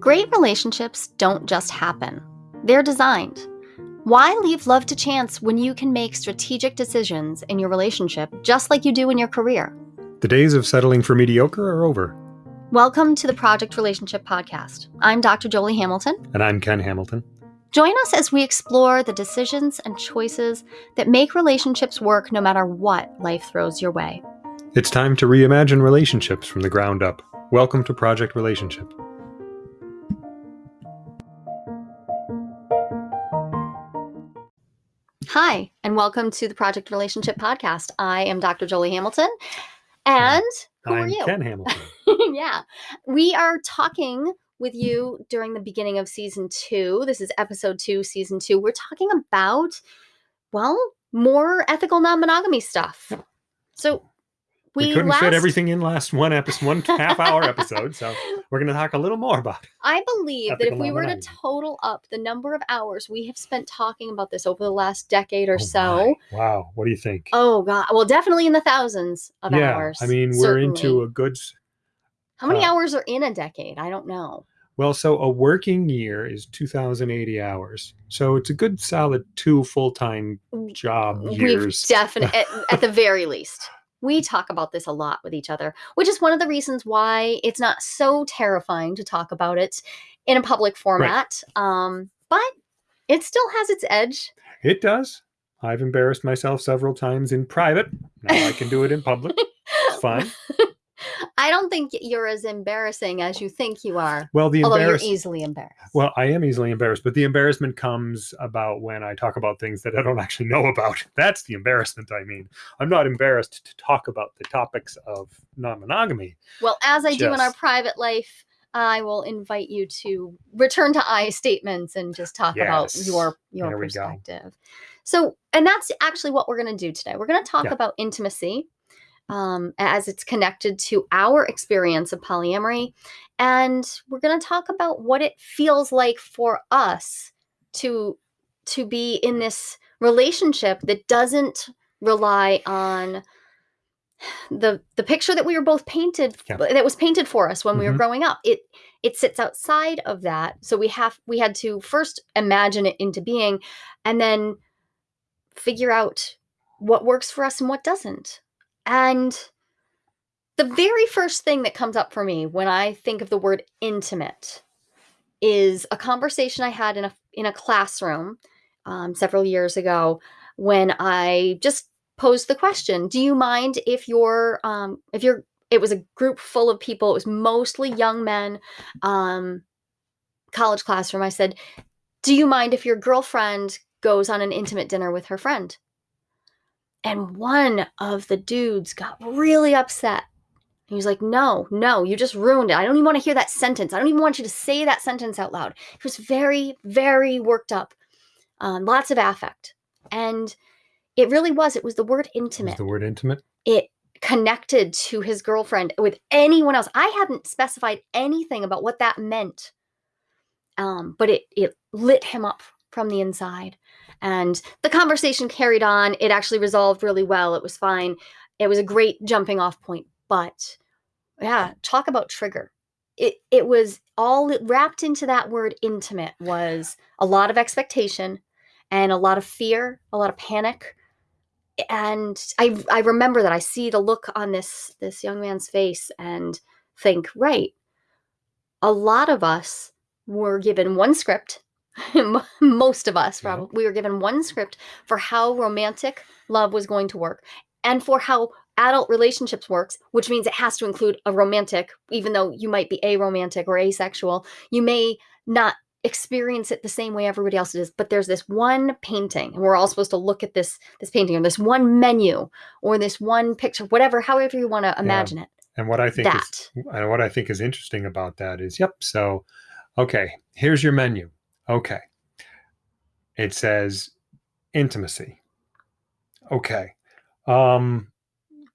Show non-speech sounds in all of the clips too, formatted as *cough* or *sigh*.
Great relationships don't just happen, they're designed. Why leave love to chance when you can make strategic decisions in your relationship just like you do in your career? The days of settling for mediocre are over. Welcome to the Project Relationship Podcast. I'm Dr. Jolie Hamilton. And I'm Ken Hamilton. Join us as we explore the decisions and choices that make relationships work no matter what life throws your way. It's time to reimagine relationships from the ground up. Welcome to Project Relationship. Hi, and welcome to the Project Relationship Podcast. I am Dr. Jolie Hamilton. And who I'm are you? Ken *laughs* Hamilton. yeah. We are talking with you during the beginning of season two. This is episode two, season two. We're talking about, well, more ethical non monogamy stuff. So We, we, couldn't last, fit everything in last one episode, one half hour episode, so *laughs* we're going to talk a little more about it. I believe that if we were to total up the number of hours we have spent talking about this over the last decade or Oh so, my. Wow. What do you think? oh god, well, definitely in the thousands of yeah. hours. I mean, we're into a good. How many uh, hours are in a decade? I don't know. Well, so a working year is 2,080 hours. So it's a good solid two full time job We've years. definitely, at, at the very least, we talk about this a lot with each other, which is one of the reasons why it's not so terrifying to talk about it in a public format. Um, but it still has its edge. It does. I've embarrassed myself several times in private. Now I can do it in public. It's *laughs* fine. I don't think you're as embarrassing as you think you are, Well, the although you're easily embarrassed. Well, I am easily embarrassed, but the embarrassment comes about when I talk about things that I don't actually know about. *laughs* That's the embarrassment I mean. I'm not embarrassed to talk about the topics of non monogamy. Well, as I do in our private life, I will invite you to return to I statements and just talk about your your There perspective. So, and that's actually what we're going to do today. We're going to talk Yeah. about intimacy um, as it's connected to our experience of polyamory, and we're going to talk about what it feels like for us to to be in this relationship that doesn't rely on the the picture that we were both painted Yeah. that was painted for us when we were Mhm. growing up it it sits outside of that so we have we had to first imagine it into being and then figure out what works for us and what doesn't and the very first thing that comes up for me when i think of the word intimate is a conversation i had in a in a classroom um, several years ago when i just posed the question do you mind if your um if your it was a group full of people it was mostly young men um college classroom i said do you mind if your girlfriend goes on an intimate dinner with her friend and one of the dudes got really upset he was like no no you just ruined it i don't even want to hear that sentence i don't even want you to say that sentence out loud he was very very worked up um, lots of affect and it really was it was the word intimate the word intimate? it connected to his girlfriend with anyone else. I hadn't specified anything about what that meant. Um, but it it lit him up from the inside. And the conversation carried on. It actually resolved really well. It was fine. It was a great jumping off point. But yeah, talk about trigger. It it was all wrapped into that word intimate was a lot of expectation and a lot of fear, a lot of panic and I I remember that I see the look on this this young man's face and think, right, a lot of us were given one script. *laughs* Most of us, Yeah. probably, we were given one script for how romantic love was going to work, and for how adult relationships works, which means it has to include a romantic, even though you might be aromantic or asexual, you may not experience it the same way everybody else does but there's this one painting and we're all supposed to look at this this painting or this one menu or this one picture whatever however you want to imagine it And what I think is that and what I think is interesting about that is, yep. So, okay, here's your menu. Okay, it says intimacy. Okay, um,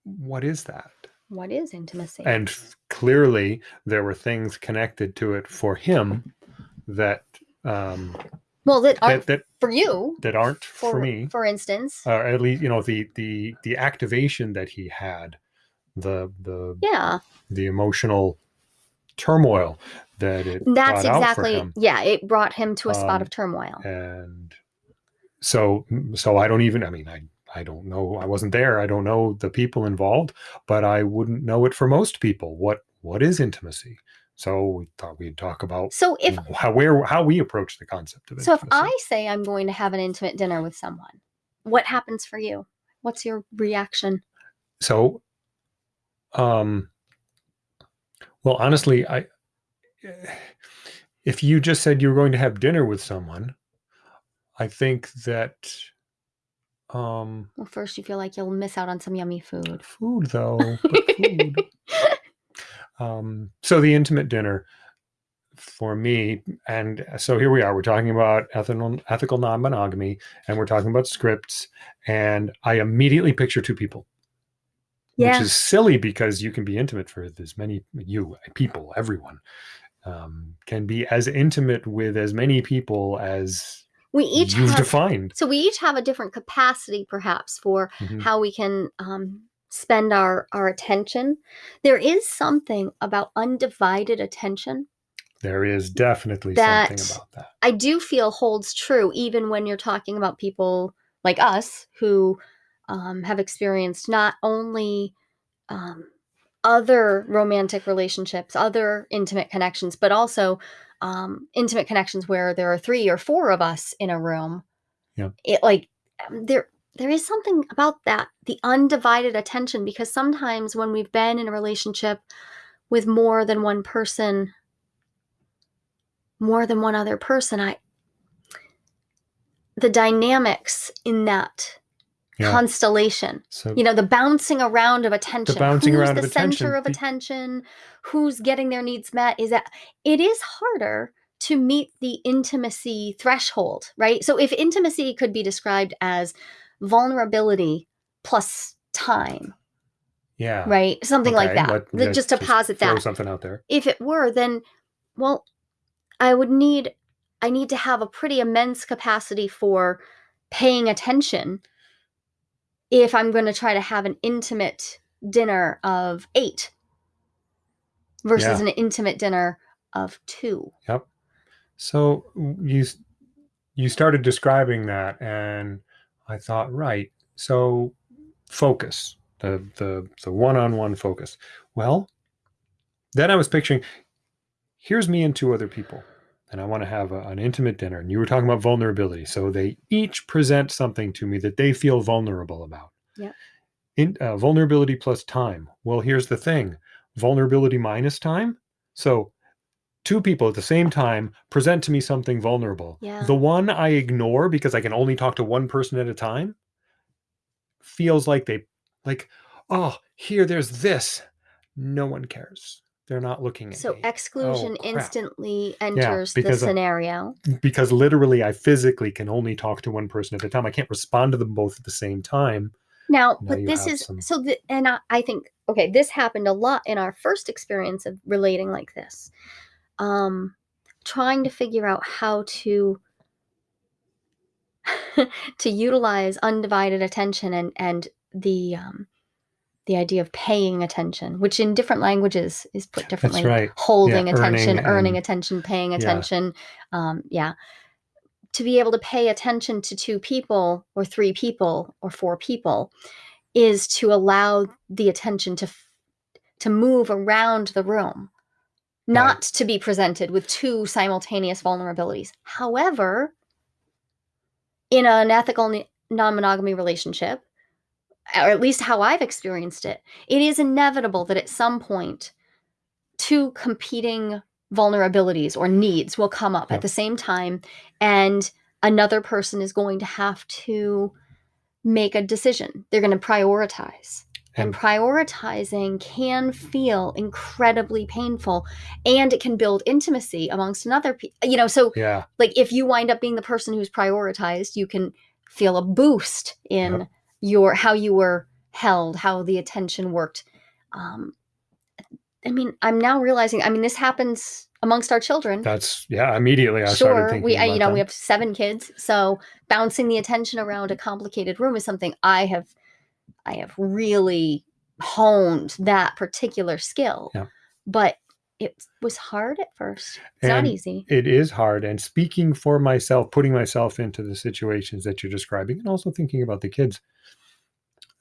what is that? what is intimacy And f- clearly, there were things connected to it for him that um, well that are that, that for you that aren't for, for me. for instance Or at least, you know, the the the activation that he had, the the yeah the emotional turmoil that it That's brought out for exactly yeah, it brought him to a spot Um, of turmoil. and so so i don't even i mean i i don't know i wasn't there i don't know the people involved but i wouldn't know it for most people what what is intimacy so we thought we'd talk about So if how where how we approach the concept of it so if I say I'm going to have an intimate dinner with someone, what happens for you? What's your reaction? so um well honestly i *sighs* if you just said you were going to have dinner with someone i think that um Well, first you feel like you'll miss out on some yummy food. food though but *laughs* food um so the intimate dinner for me and so here we are we're talking about ethical ethical non-monogamy and we're talking about scripts and i immediately picture two people yeah. which is silly because you can be intimate for as many you people everyone um, can be as intimate with as many people as we each you've have defined so we each have a different capacity perhaps for Mhm. how we can um, spend our our attention. There is something about undivided attention there is definitely That- something about that I do feel holds true even when you're talking about people like us who um, have experienced not only um, other romantic relationships, other intimate connections, but also um, intimate connections where there are three or four of us in a room. Yeah. It like um, there there is something about that the undivided attention because sometimes when we've been in a relationship with more than one person more than one other person i the dynamics in that Yeah. constellation. So you know the bouncing around of attention. The bouncing who's around the of attention. center of attention? Who's getting their needs met? Is that it is harder to meet the intimacy threshold right? So if intimacy could be described as vulnerability plus time yeah. right? Something like that. Let- Th- let's just to posit throw that. something out there. If it were then well i would need i need to have a pretty immense capacity for paying attention if i'm going to try to have an intimate dinner of eight versus Yeah. an intimate dinner of two Yep. So mm, you you started describing that, and I thought, right. So focus the the the one on one focus. Well, then I was picturing here's me and two other people, and I want to have a, an intimate dinner. And you were talking about vulnerability, so they each present something to me that they feel vulnerable about. Yeah. In uh, vulnerability plus time. Well, here's the thing: vulnerability minus time. So two people at the same time present to me something vulnerable. Yeah. The one I ignore because I can only talk to one person at a time feels like they like, oh, here there's this. No one cares. They're not looking at so me. exclusion crap. instantly enters the because, uh, scenario because literally I physically can only talk to one person at a time. I can't respond to them both at the same time. Now, Now but this is some- so, the, and I, I think okay, this happened a lot in our first experience of relating like this. Um, trying to figure out how to *laughs* to utilize undivided attention and and the um, the idea of paying attention, which in different languages is put differently. right. Holding Yeah, attention, earning earning, attention, paying Yeah. attention. Um, yeah. To be able to pay attention to two people or three people or four people is to allow the attention to to move around the room, not to be presented with two simultaneous vulnerabilities. However, in an ethical non-monogamy relationship, or at least how I've experienced it, it is inevitable that at some point two competing vulnerabilities or needs will come up Yep. at the same time and another person is going to have to make a decision. They're going to prioritize. And, And- prioritizing can feel incredibly painful and it can build intimacy amongst another pe- you know so Yeah. like if you wind up being the person who's prioritized you can feel a boost in Yep. Your how you were held how the attention worked um i mean i'm now realizing i mean this happens amongst our children That's yeah. Immediately I started sure thinking we I, you know we have seven kids so bouncing the attention around a complicated room is something i have i have really honed that particular skill Yeah. but it was hard at first. It's not easy. it is hard. And speaking for myself, putting myself into the situations that you're describing, and also thinking about the kids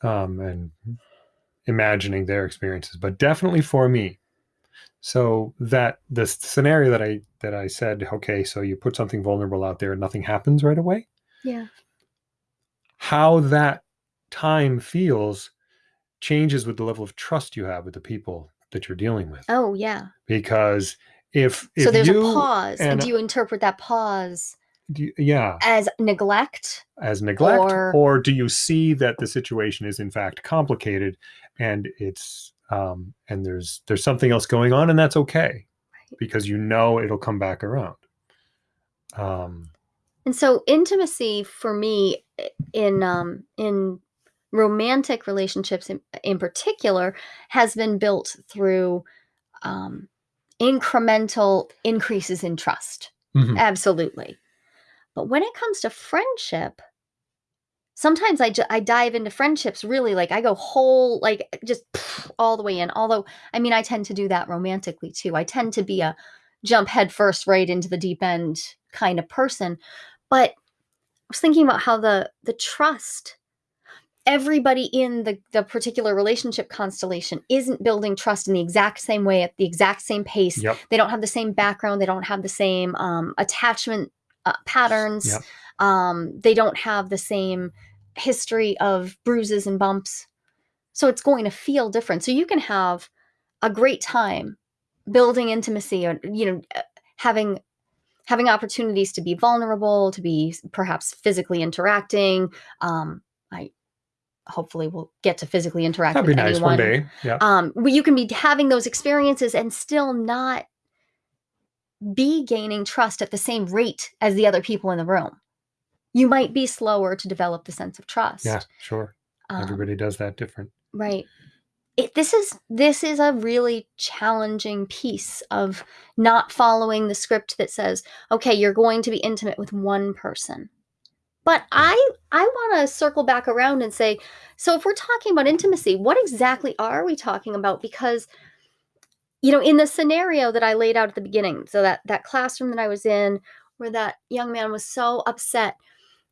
um, and imagining their experiences, but definitely for me. So that the scenario that I that I said, okay, so you put something vulnerable out there and nothing happens right away. Yeah. How that time feels changes with the level of trust you have with the people that you're dealing with. Oh, yeah. Because if, if so there's you, a pause. And, and- do you interpret that pause you- yeah, as neglect? as neglect, Or- or, do you see that the situation is in fact complicated and it's um, and there's there's something else going on and that's okay Right. because you know it'll come back around. Um, And so intimacy for me in um in romantic relationships in, in particular has been built through um incremental increases in trust. mhm. Absolutely. But when it comes to friendship, sometimes I, I dive into friendships really like I go whole, like just *sniffs* all the way in. Although, I mean, I tend to do that romantically too. I tend to be a jump headfirst right into the deep end kind of person. But I was thinking about how the the trust everybody in the, the particular relationship constellation isn't building trust in the exact same way at the exact same pace Yep. they don't have the same background they don't have the same um, attachment uh, patterns Yep. um, they don't have the same history of bruises and bumps so it's going to feel different so you can have a great time building intimacy or you know uh, having having opportunities to be vulnerable to be perhaps physically interacting um, i hopefully will get to physically interact That'd be with nice anyone one day. Yeah. um, you can be having those experiences and still not be gaining trust at the same rate as the other people in the room. You might be slower to develop the sense of trust. yeah, sure. Um, Everybody does that different. right. It, this is this is a really challenging piece of not following the script that says, okay, you're going to be intimate with one person. But I I want to circle back around and say, so if we're talking about intimacy, what exactly are we talking about? Because you know, in the scenario that I laid out at the beginning, so that that classroom that I was in, where that young man was so upset,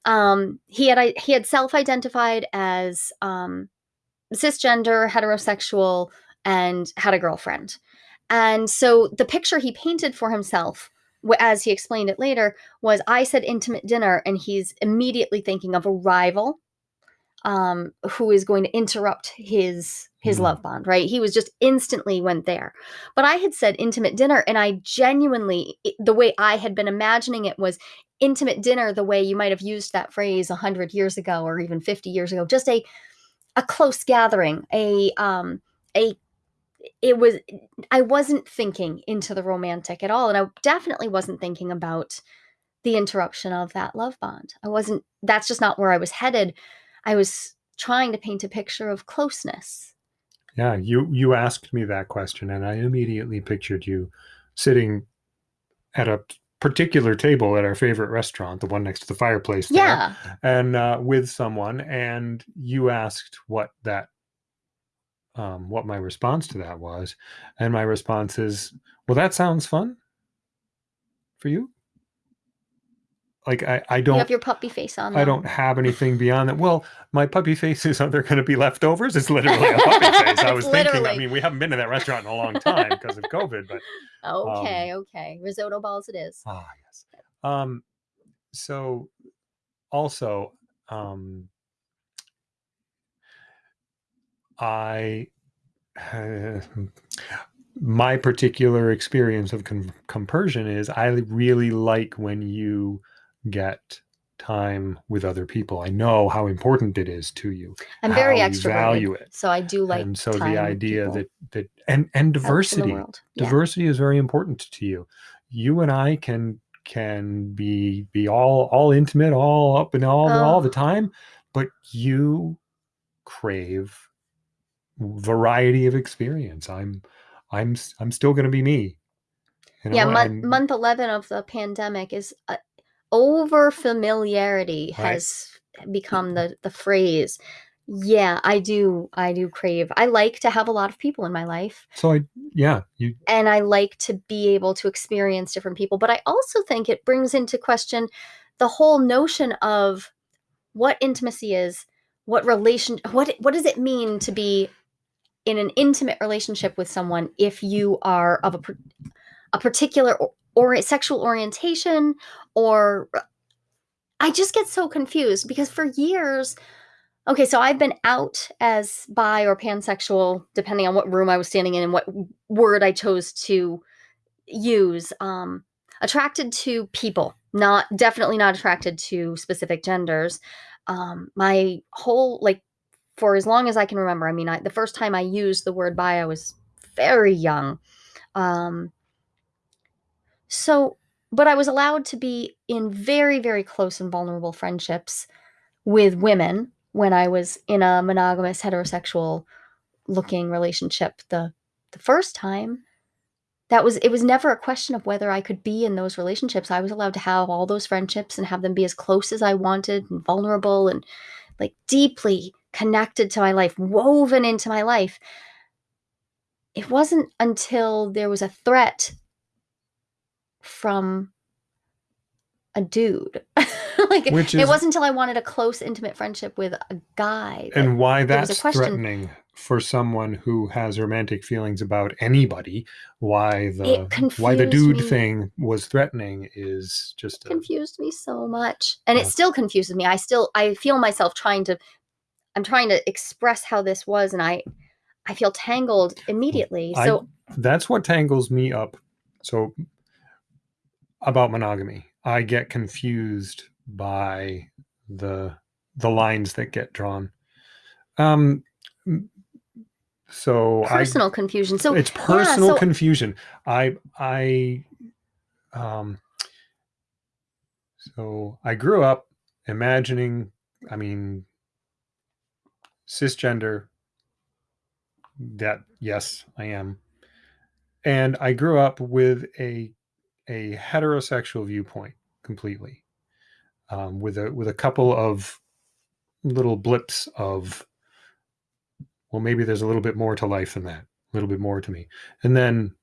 um, he had he had self-identified as um, cisgender, heterosexual, and had a girlfriend, and so the picture he painted for himself, as he explained it later, was I said intimate dinner, and he's immediately thinking of a rival um, who is going to interrupt his his Hmm. love bond, right? He was just instantly went there. But I had said intimate dinner, and I genuinely, the way I had been imagining it was intimate dinner, the way you might have used that phrase a hundred years ago or even fifty years ago, just a a close gathering, a um a it was I wasn't thinking into the romantic at all, and I definitely wasn't thinking about the interruption of that love bond. I wasn't. That's just not where I was headed. I was trying to paint a picture of closeness. Yeah, you you asked me that question, and I immediately pictured you sitting at a particular table at our favorite restaurant, the one next to the fireplace. There, Yeah, and uh, with someone, and you asked what that, um, what my response to that was, and my response is, "Well, that sounds fun for you." Like I, I don't have your puppy face on. I don't have anything beyond that. Well, my puppy faces are there going to be leftovers? It's literally a *laughs* puppy face. I was thinking. I mean, we haven't been to that restaurant in a long time because of COVID, but Okay, okay. Risotto balls it is. ah, yes. Um, so also, um, I *sighs* my particular experience of con- compersion is I really like when you get time with other people. I know how important it is to you. I'm very extroverted, value it. so I do like. and so the idea that that and and diversity. Yeah. diversity is very important to you you and i can can be be all all intimate all up and all all Oh. the time but you crave variety of experience i'm i'm I'm still going to be me you yeah, month month eleven of the pandemic is uh, over familiarity Right. has become mm-hmm. the the phrase. Yeah, I do. I do crave. I like to have a lot of people in my life. So I yeah, you and I like to be able to experience different people. But I also think it brings into question the whole notion of what intimacy is, what relation, what what does it mean to be in an intimate relationship with someone if you are of a a particular or, or sexual orientation or I just get so confused because for years Okay, so I've been out as bi or pansexual, depending on what room I was standing in and what word I chose to use. Um, attracted to people, not definitely not attracted to specific genders. Um, my whole like for as long as I can remember. I mean, I, the first time I used the word bi, I was very young. Um, so, but I was allowed to be in very, very close and vulnerable friendships with women when I was in a monogamous heterosexual looking relationship the the first time that was it was never a question of whether I could be in those relationships. I was allowed to have all those friendships and have them be as close as I wanted and vulnerable and like deeply connected to my life, woven into my life. It wasn't until there was a threat from a dude. *laughs* like Which is, it wasn't until I wanted a close, intimate friendship with a guy. and why that's threatening for someone who has romantic feelings about anybody. Why the why the dude me. thing was threatening is just a, confused me so much, and uh, it still confuses me. I still I feel myself trying to. I'm trying to express how this was, and I I feel tangled immediately. So I, that's what tangles me up. So about monogamy I get confused by the the lines that get drawn. Um, so personal I, confusion. So it's personal yeah, so, confusion. I I um so I grew up imagining, I mean, cisgender. That yes, I am, and I grew up with a a heterosexual viewpoint completely, um, with a with a couple of little blips of, well, maybe there's a little bit more to life than that, a little bit more to me, and then,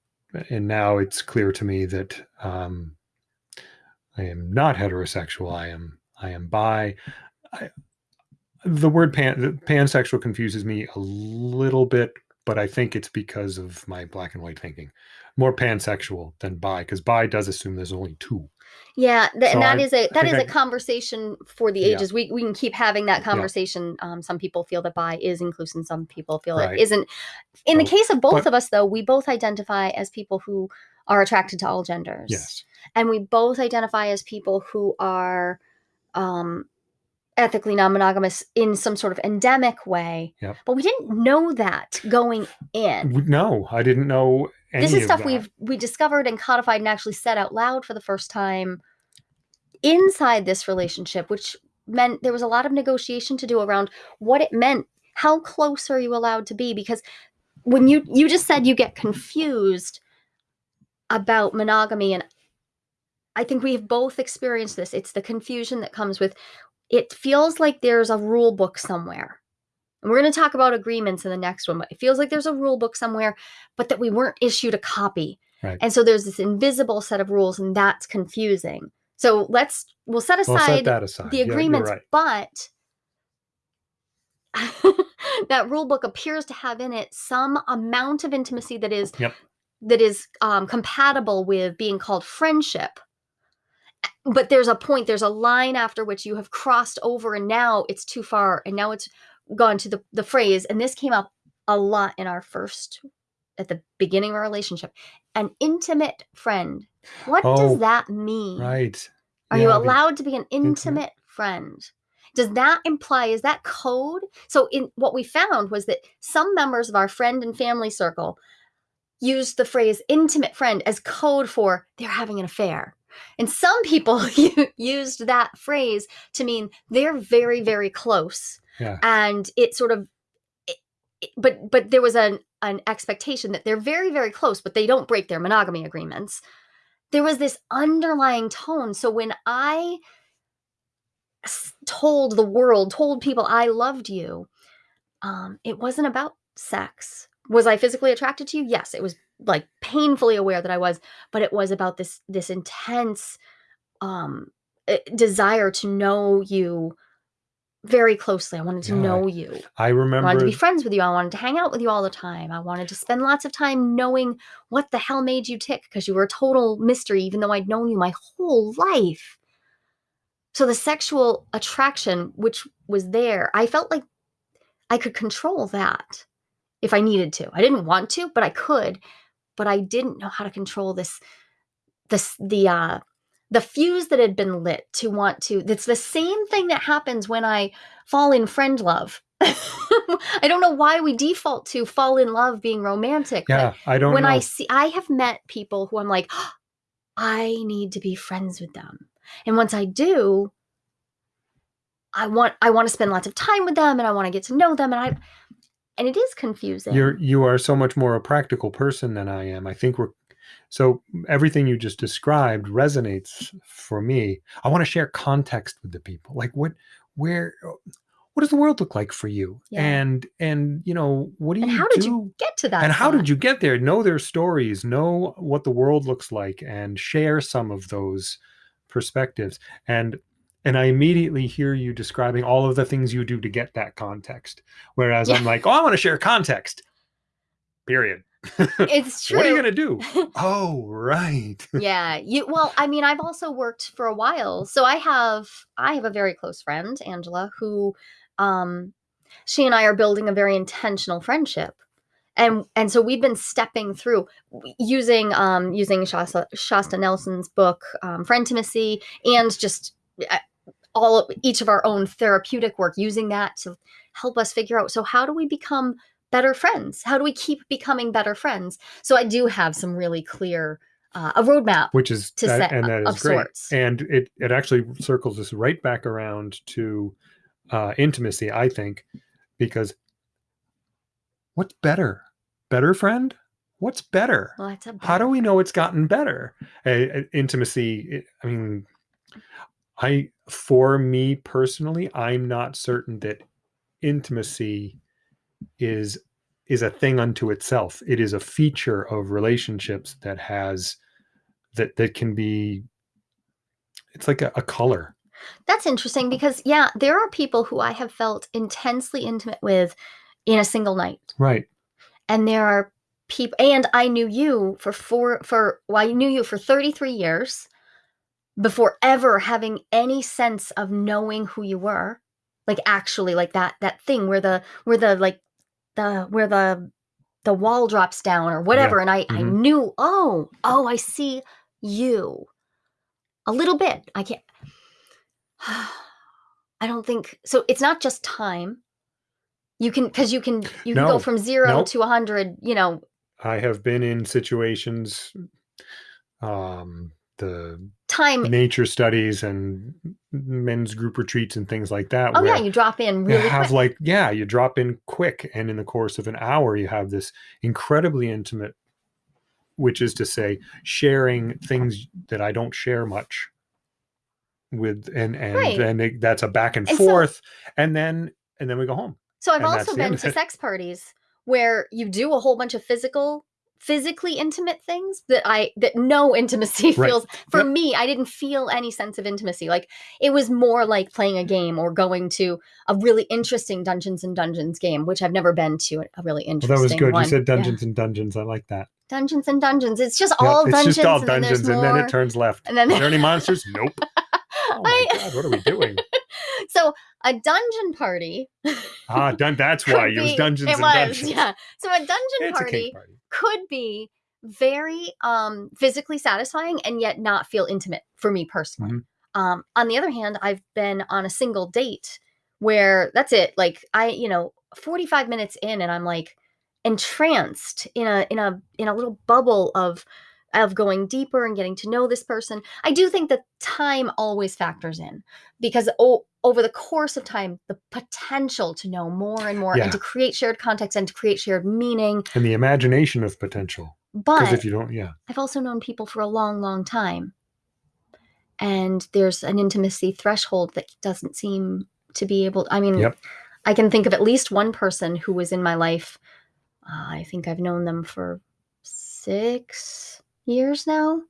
and now it's clear to me that um, I am not heterosexual. I am I am bi. I, the word pan, pansexual confuses me a little bit, but I think it's because of my black and white thinking more pansexual than bi because bi does assume there's only two. Yeah, th- so and that I, is a that is I, a conversation for the ages. Yeah. We we can keep having that conversation. Yeah. Um, some people feel that bi is inclusive, some people feel right. it isn't. In so, the case of both but, of us, though, we both identify as people who are attracted to all genders. Yes, and we both identify as people who are um, ethically non-monogamous in some sort of endemic way. Yep. But we didn't know that going in. No, I didn't know this is stuff we've we discovered and codified and actually said out loud for the first time inside this relationship, which meant there was a lot of negotiation to do around what it meant. How close are you allowed to be? Because when you you just said you get confused about monogamy and I think we've both experienced this. It's the confusion that comes with it feels like there's a rule book somewhere and we're going to talk about agreements in the next one, but it feels like there's a rule book somewhere, but that we weren't issued a copy. Right. And so there's this invisible set of rules, and that's confusing. So let's we'll set aside, we'll set aside. the agreements, yeah, right. but *laughs* that rule book appears to have in it some amount of intimacy that is yep. that is um, compatible with being called friendship but there's a point there's a line after which you have crossed over and now it's too far and now it's gone to the, the phrase, and this came up a lot in our first, at the beginning of our relationship, an intimate friend. What oh, does that mean? Right. Are yeah, you allowed to be an intimate, intimate friend? Does that imply, is that code? So, in what we found was that some members of our friend and family circle used the phrase intimate friend as code for they're having an affair. And some people *laughs* used that phrase to mean they're very, very close yeah. And it sort of but but there was an an expectation that they're very very close but they don't break their monogamy agreements. There was this underlying tone. So when I told the world, told people I loved you, um, it wasn't about sex. Was I physically attracted to you? Yes, it was like painfully aware that I was, but it was about this this intense um eh, desire to know you very closely. I wanted to Yeah, know you. I remember. I wanted to be friends with you. I wanted to hang out with you all the time. I wanted to spend lots of time knowing what the hell made you tick because you were a total mystery, even though I'd known you my whole life. So the sexual attraction, which was there, I felt like I could control that if I needed to. I didn't want to, but I could. But I didn't know how to control this, this the uh the fuse that had been lit to want to. That's the same thing that happens when I fall in friend love. *laughs* I don't know why we default to fall in love being romantic. yeah, I don't when know. I see, I have met people who I'm like, *gasps* I need to be friends with them. And once I do, I want I want to spend lots of time with them and I want to get to know them and I and it is confusing. You're you are so much more a practical person than I am. I think we're so everything you just described resonates for me. I want to share context with the people. Like what where uh, what does the world look like for you? Yeah. And and you know, what do and you how did do? you get to that? and how did you get there? Know their stories, know what the world looks like, and share some of those perspectives. And and I immediately hear you describing all of the things you do to get that context. Whereas I'm like, oh, I want to share context. Period. It's true. *laughs* What are you gonna do? *laughs* oh, right. *laughs* yeah you well i mean i've also worked for a while so i have i have a very close friend angela who um she and i are building a very intentional friendship and and so we've been stepping through using um using shasta, shasta nelson's book um, for intimacy and just uh, all of, each of our own therapeutic work using that to help us figure out so how do we become better friends how do we keep becoming better friends so i do have some really clear uh, a roadmap Which is To that, set and that is great. sorts. And it it actually circles us right back around to uh, intimacy, I think, because what's better? Better friend? What's better? well that's a how do we know it's gotten better uh, intimacy it- i mean i for me personally i'm not certain that intimacy is is a thing unto itself it is a feature of relationships that has that that can be it's like a, a color That's interesting because, yeah, there are people who I have felt intensely intimate with in a single night. right And there are people, and I knew you for four, for, well, I knew you for 33 years before ever having any sense of knowing who you were. Like actually, like that, that thing where the, where the, like, the, where the, the wall drops down or whatever. And I, I mhm. knew, oh, oh, I see you a little bit. I can't. *sighs* I don't think so. It's not just time. You can because you can you can No, go from zero no. to a hundred. You know, i have been in situations um the time. nature studies and men's group retreats and things like that Oh yeah, you drop in you really have quick. like yeah you drop in quick and in the course of an hour you have this incredibly intimate which is to say sharing things that i don't share much with and and Right. and it, that's a back and And so- forth and then and then we go home So I've also been to sex parties where you do a whole bunch of physical physically intimate things that I that no *laughs* intimacy Right. feels for Yep. me I didn't feel any sense of intimacy. Like it was more like playing a mm. game or going to a really interesting Dungeons and Dungeons game which I've never been to a really well interesting that was good. One. you said Yeah. dungeons and dungeons. I like that. Dungeons and Dungeons. It's just Yep, all it's dungeons just all and then dungeons and then it turns left. And then are there any monsters? Nope. *laughs* Oh my I- god what are we doing so a dungeon party ah done that's *laughs* why could it was be- dungeons it and was, dungeons. yeah. So a dungeon it's a party party. could be very um physically satisfying and yet not feel intimate for me personally. Mhm. um on the other hand i've been on a single date where that's it like i you know 45 minutes in and i'm like entranced in a in a in a little bubble of of going deeper and getting to know this person. I do think that time always factors in because o- over the course of time the potential to know more and more Yeah. and to create shared context and to create shared meaning and the imagination of potential but if you don't yeah I've also known people for a long, long time. And there's an intimacy threshold that doesn't seem to be able I mean, Yep. I can think of at least one person who was in my life. Uh, I think I've known them for six years now,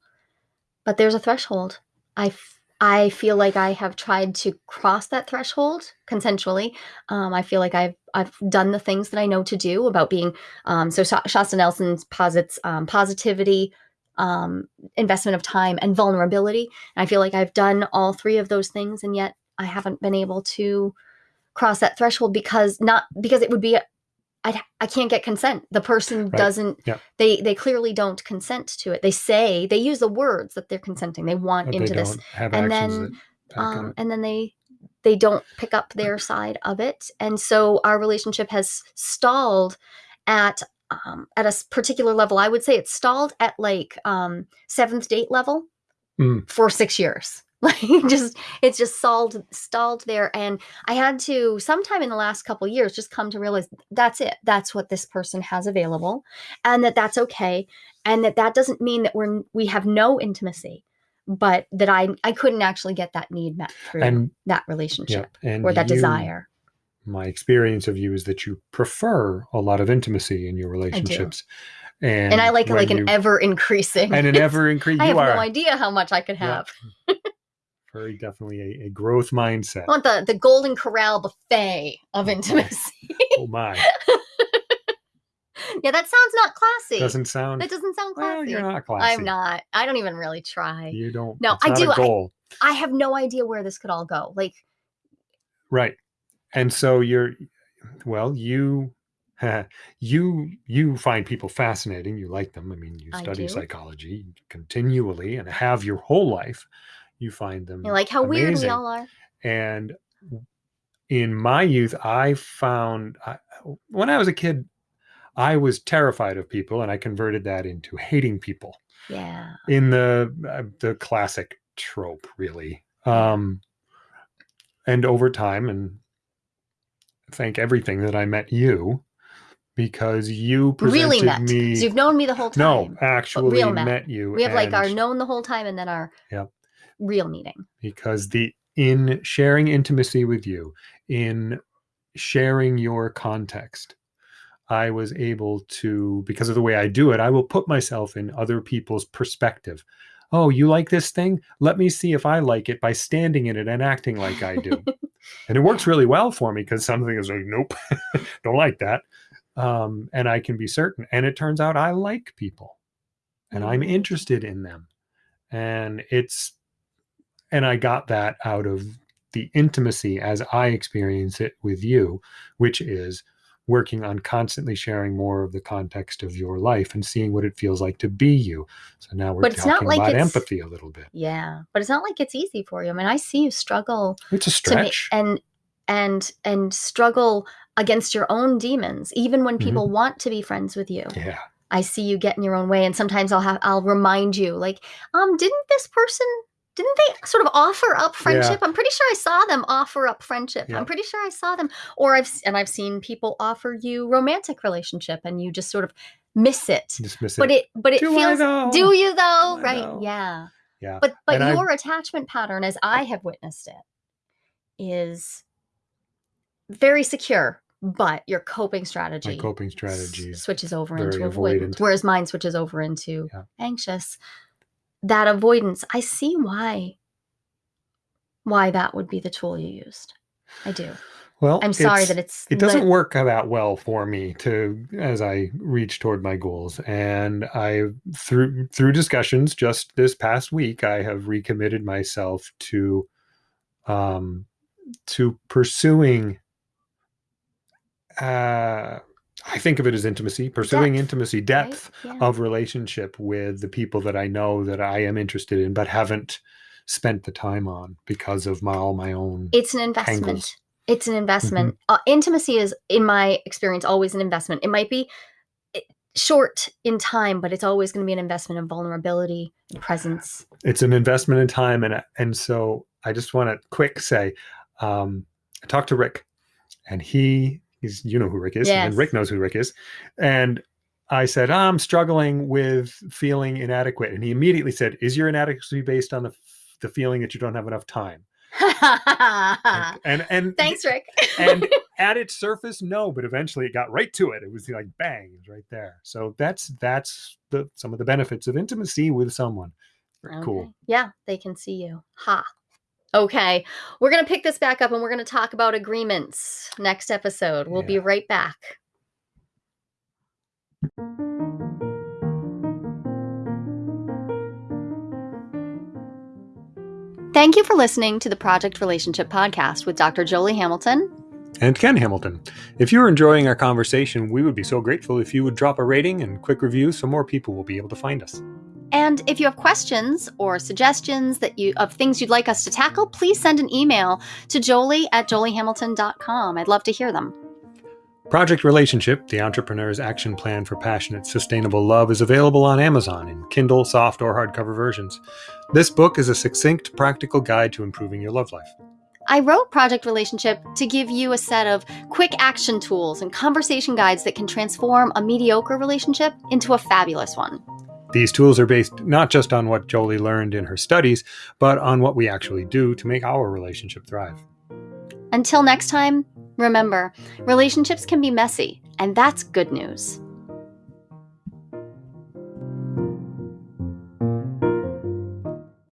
but there's a threshold. I, I feel like I have tried to cross that threshold consensually. Um, I feel like I've I've done the things that I know to do about being. Um, so Shasta Nelson posits um, positivity, um, investment of time, and vulnerability. And I feel like I've done all three of those things, and yet I haven't been able to cross that threshold because not because it would be I, I can't get consent. The person Right. doesn't. Yeah. They they clearly don't consent to it. They say they use the words that they're consenting. They want But into they this, and then, that back it um, and then they they don't pick up their *clears throat* side of it, and so our relationship has stalled at um, at a particular level. I would say it's stalled at like um, seventh date level Mm. for six years. *laughs* Like just it's just stalled stalled there, and I had to sometime in the last couple years just come to realize that's it. That's what this person has available, and that that's okay, and that that doesn't mean that we're we have no intimacy, but that I I couldn't actually get that need met through And that yeah, relationship and or that you- desire. My experience of you is that you prefer a lot of intimacy in your relationships, and And, I like like an you- ever increasing and an *laughs* ever increasing. I have are no idea how much I could Yeah. Very definitely a, a growth mindset. I want the the Golden Corral buffet of oh, intimacy. oh my, *laughs* yeah, that sounds not classy. doesn't sound. that doesn't sound classy. Well, you're not classy. I'm not. I don't even really try. You don't. No, I do, A I- goal. I have no idea where this could all go. Like, Right. And so you're well, you *laughs* you you find people fascinating. You like them. I mean, you study psychology continually and have your whole life. You find them you like how weird we all are. And in my youth, I found I, when I was a kid, I was terrified of people, and I converted that into hating people Yeah. in the uh, the classic trope really um and over time and thank everything that i met you because you Really met. me you've known me the whole time. no actually met. met you we have like our known the whole time and then our Yep. Real meeting. because the in sharing intimacy with you in sharing your context i was able to because of the way i do it i will put myself in other people's perspective. Oh you like this thing? Let me see if i like it by standing in it and acting like i do. *laughs* And it works really well for me because something is like nope *laughs* don't like that. Um, and i can be certain and it turns out i like people and i'm Mm. interested in them. And it's and i got that out of the intimacy as i experience it with you which is working on constantly sharing more of the context of your life and seeing what it feels like to be you so now we're But it's not talking like about it's- empathy a little bit Yeah. But it's not like it's easy for you. I mean, I see you struggle it's a to stretch and and and struggle against your own demons even when Mhm. people want to be friends with you yeah i see you get in your own way and sometimes i'll have i'll remind you like um didn't this person didn't they sort of offer up friendship? I'm pretty sure i saw them offer up friendship. Yeah. i'm pretty sure i saw them. Or i've and i've seen people offer you romantic relationship and you just sort of miss it. Dismiss but it. it but it Do feels do you though? I right know. yeah. Yeah but but And I- your attachment pattern as i have witnessed it is very secure but your coping strategy my coping s- strategies switches over into avoidance avoidant. whereas mine switches over into Yeah. anxious that avoidance i see why why that would be the tool you used. I do. Well i'm sorry it's- that it's it doesn't work that well for me to as i reach toward my goals and i through through discussions just this past week i have recommitted myself to um to pursuing uh i think of it as intimacy pursuing Depth, intimacy right? depth Yeah. of relationship with the people that i know that i am interested in but haven't spent the time on because of my all my own it's an investment Tangles. it's an investment Mm-hmm. uh, intimacy is in my experience always an investment it might be eh, short in time but it's always going to be an investment in vulnerability and presence it's an investment in time and and so i just want to quick say um i talked to rick and he is you know who rick is and rick knows who rick is and i said i'm struggling with feeling inadequate and he immediately said is your inadequacy based on the the feeling that you don't have enough time and *laughs* and, and thanks rick and *laughs* at its surface, no, but eventually it got right to it. It was like bang, it was right there. So that's that's the some of the benefits of intimacy with someone. Very cool. Yeah, they can see you. Ha. Okay. We're going to pick this back up and we're going to talk about agreements next episode. We'll be right back. Thank you for listening to the Project Relationship Podcast with Dr. Jolie Hamilton. And Ken Hamilton. If you're enjoying our conversation, we would be so grateful if you would drop a rating and quick review so more people will be able to find us. And if you have questions or suggestions that you of things you'd like us to tackle, please send an email to jolie at joliehamilton.com. I'd love to hear them. Project Relationship, the entrepreneur's action plan for passionate, sustainable love, is available on Amazon in Kindle, soft, or hardcover versions. This book is a succinct, practical guide to improving your love life. I wrote Project Relationship to give you a set of quick action tools and conversation guides that can transform a mediocre relationship into a fabulous one. These tools are based not just on what Jolie learned in her studies, but on what we actually do to make our relationship thrive. Until next time, remember relationships can be messy, and that's good news.